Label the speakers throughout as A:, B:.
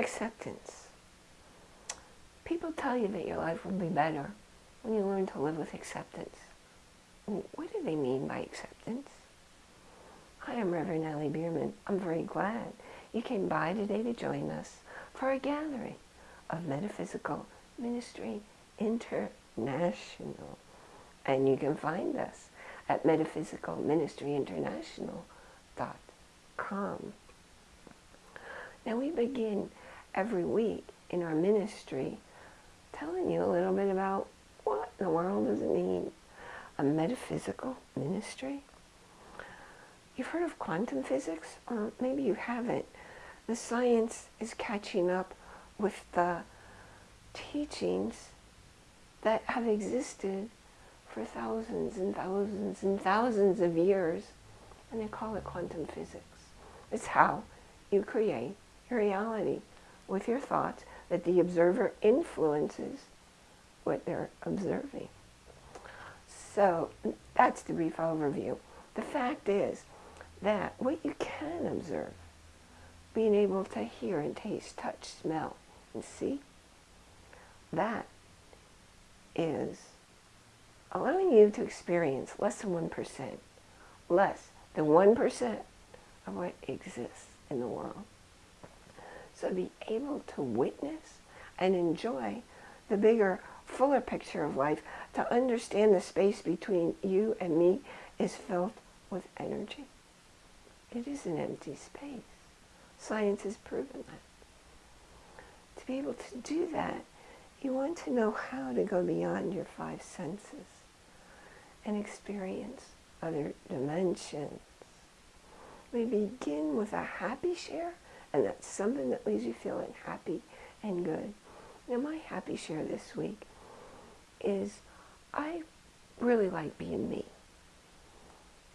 A: Acceptance. People tell you that your life will be better when you learn to live with acceptance. What do they mean by acceptance? Hi, I'm Reverend Ellie Bierman. I'm very glad you came by today to join us for a gathering of Metaphysical Ministry International. And you can find us at metaphysicalministryinternational.com. Now we begin every week in our ministry telling you a little bit about what in the world does it mean? A metaphysical ministry? You've heard of quantum physics, or maybe you haven't. The science is catching up with the teachings that have existed for thousands and thousands and thousands of years, and they call it quantum physics. It's how you create your reality with your thoughts that the observer influences what they're observing. So that's the brief overview. The fact is that what you can observe, being able to hear and taste, touch, smell, and see, that is allowing you to experience less than 1%, less than 1% of what exists in the world. So be able to witness and enjoy the bigger, fuller picture of life, to understand the space between you and me is filled with energy. It is an empty space. Science has proven that. To be able to do that, you want to know how to go beyond your five senses and experience other dimensions. We begin with a happy share and that's something that leaves you feeling happy and good. Now my happy share this week is I really like being me.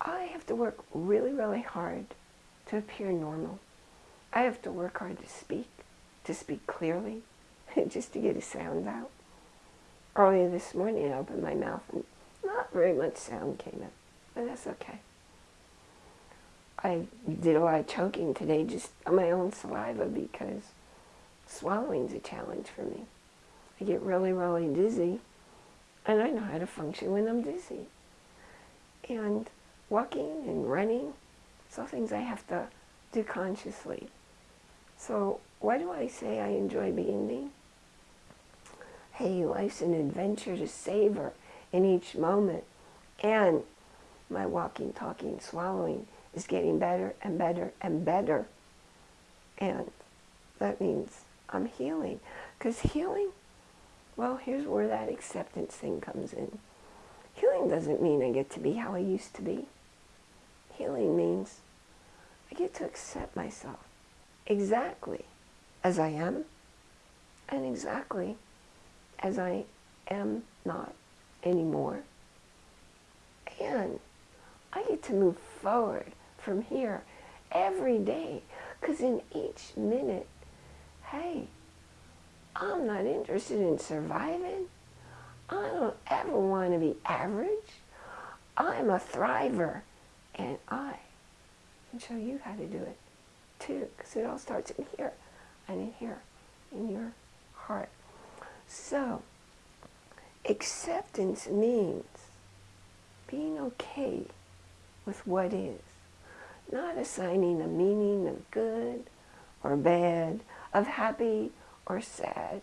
A: I have to work really, really hard to appear normal. I have to work hard to speak, to speak clearly, just to get a sound out. Earlier this morning I opened my mouth and not very much sound came out, but that's okay. I did a lot of choking today just on my own saliva because swallowing's a challenge for me. I get really, really dizzy, and I know how to function when I'm dizzy. And walking and running, it's all things I have to do consciously. So why do I say I enjoy being me? Hey, life's an adventure to savor in each moment. And my walking, talking, swallowing is getting better and better and better. And that means I'm healing. Because healing, well, here's where that acceptance thing comes in. Healing doesn't mean I get to be how I used to be. Healing means I get to accept myself exactly as I am and exactly as I am not anymore. And I get to move forward from here every day. Because in each minute, hey, I'm not interested in surviving. I don't ever want to be average. I'm a thriver. And I can show you how to do it too. Because it all starts in here and in here, in your heart. So, acceptance means being okay with what is not assigning a meaning of good or bad, of happy or sad,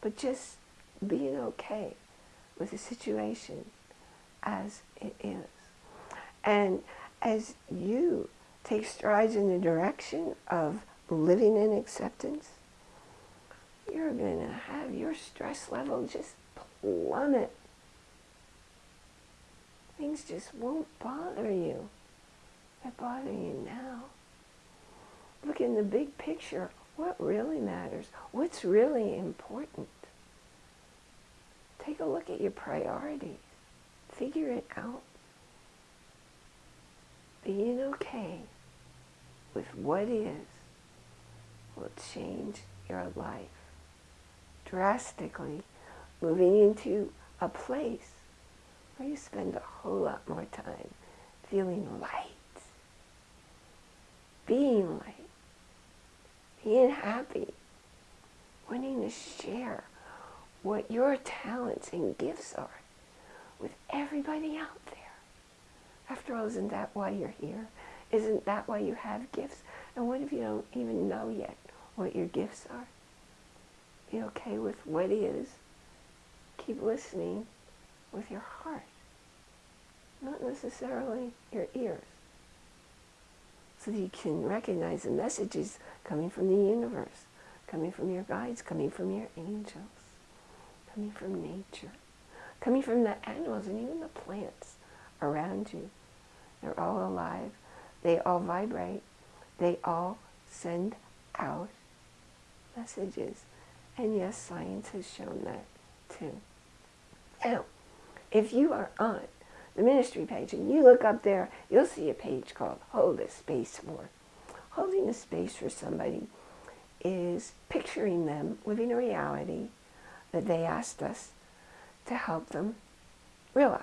A: but just being okay with the situation as it is. And as you take strides in the direction of living in acceptance, you're going to have your stress level just plummet. Things just won't bother you that bother you now. Look in the big picture. What really matters? What's really important? Take a look at your priorities. Figure it out. Being okay with what is will change your life drastically, moving into a place where you spend a whole lot more time feeling light being light, being happy, wanting to share what your talents and gifts are with everybody out there. After all, isn't that why you're here? Isn't that why you have gifts? And what if you don't even know yet what your gifts are? Be okay with what is. Keep listening with your heart, not necessarily your ears, you can recognize the messages coming from the universe, coming from your guides, coming from your angels, coming from nature, coming from the animals and even the plants around you. They're all alive. They all vibrate. They all send out messages. And yes, science has shown that too. Now, if you are on the ministry page and you look up there, you'll see a page called Hold a Space For. Holding a space for somebody is picturing them living a reality that they asked us to help them realize.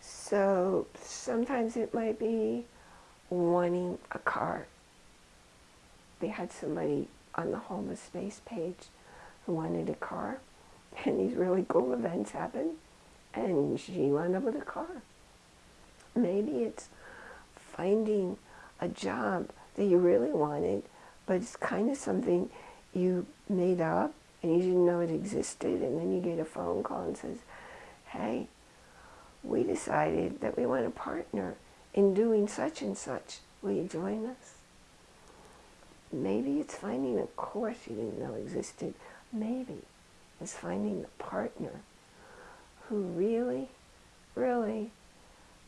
A: So sometimes it might be wanting a car. They had somebody on the Hold a Space page who wanted a car, and these really cool events happened, and she wound up with a car. Maybe it's finding a job that you really wanted, but it's kind of something you made up and you didn't know it existed, and then you get a phone call and says, hey, we decided that we want a partner in doing such and such. Will you join us? Maybe it's finding a course you didn't know existed. Maybe it's finding a partner who really, really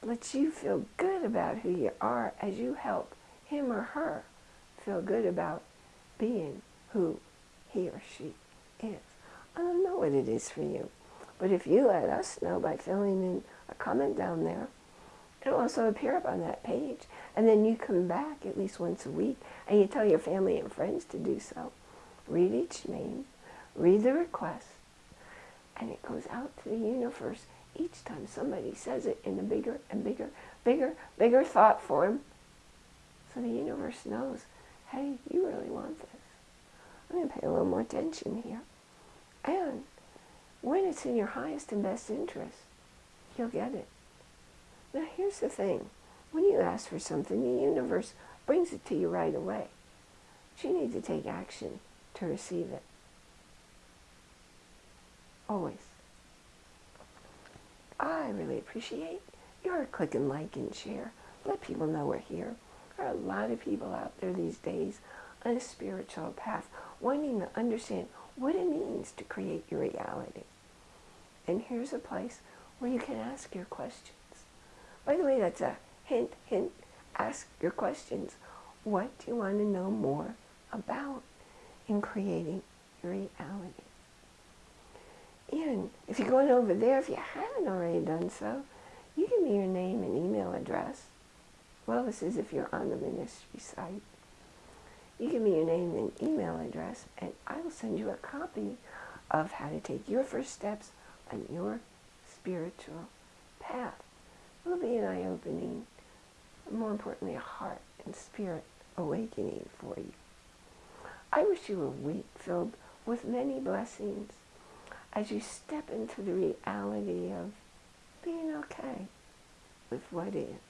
A: lets you feel good about who you are as you help him or her feel good about being who he or she is. I don't know what it is for you, but if you let us know by filling in a comment down there, it'll also appear up on that page. And then you come back at least once a week and you tell your family and friends to do so. Read each name, read the request, and it goes out to the universe each time somebody says it in a bigger and bigger, bigger, bigger thought form. So the universe knows, hey, you really want this. I'm going to pay a little more attention here. And when it's in your highest and best interest, you'll get it. Now here's the thing. When you ask for something, the universe brings it to you right away. But you need to take action to receive it. Always. I really appreciate your click and like and share. Let people know we're here. There are a lot of people out there these days on a spiritual path wanting to understand what it means to create your reality. And here's a place where you can ask your questions. By the way, that's a hint, hint. Ask your questions. What do you want to know more about in creating your reality? And if you're going over there, if you haven't already done so, you give me your name and email address. Well, this is if you're on the ministry site. You give me your name and email address, and I will send you a copy of how to take your first steps on your spiritual path. It will be an eye-opening, more importantly, a heart and spirit awakening for you. I wish you a week filled with many blessings as you step into the reality of being okay with what is.